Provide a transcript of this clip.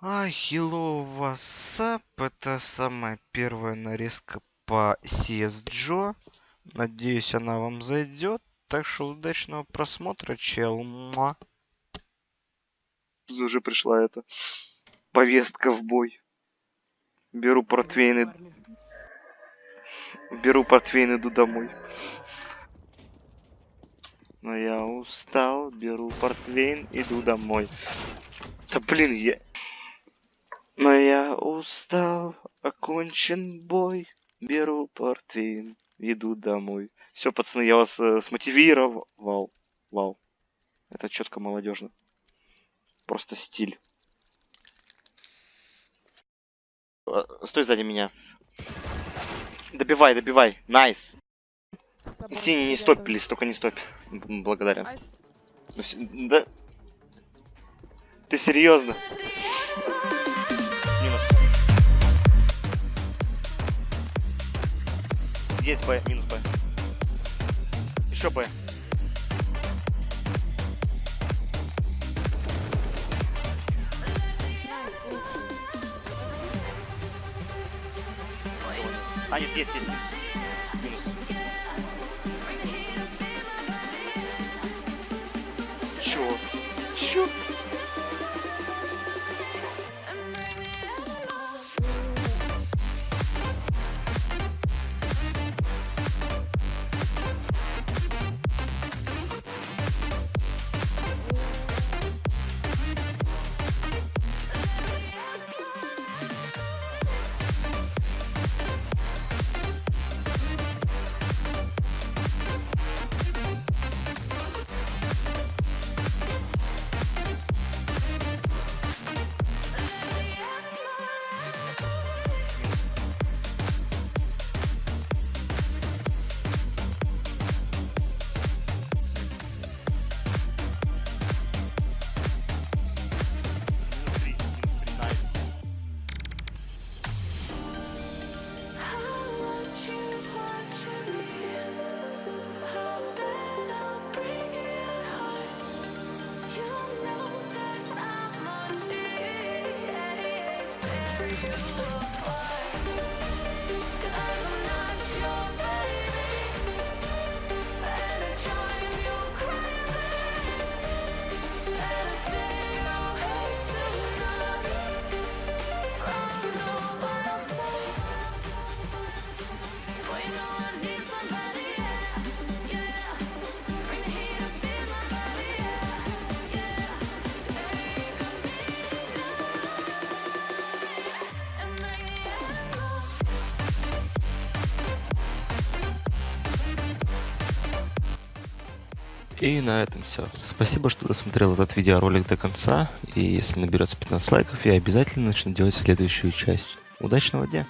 А, hello, what's Это самая первая нарезка по CSGO. Надеюсь, она вам зайдет. Так что удачного просмотра, чел. Муа. Тут уже пришла эта повестка в бой. Беру портвейн и... Беру портвейн, иду домой. Но я устал, беру портвейн, иду домой. Да блин, я... Но я устал, окончен бой, беру портвейн, иду домой. Все, пацаны, я вас э, смотивировал. Вау. Это четко молодежно. Просто стиль. Э, стой сзади меня. Добивай, добивай. Nice. Синий, не стоп, please, только не стоп. Благодарен. Да. Ты серьезно? Есть Б, минус Б. Еще Б. А, нет, есть, есть. Минус. Чё? Чё? you are. И на этом все. Спасибо, что досмотрел этот видеоролик до конца. И если наберется 15 лайков, я обязательно начну делать следующую часть. Удачного дня!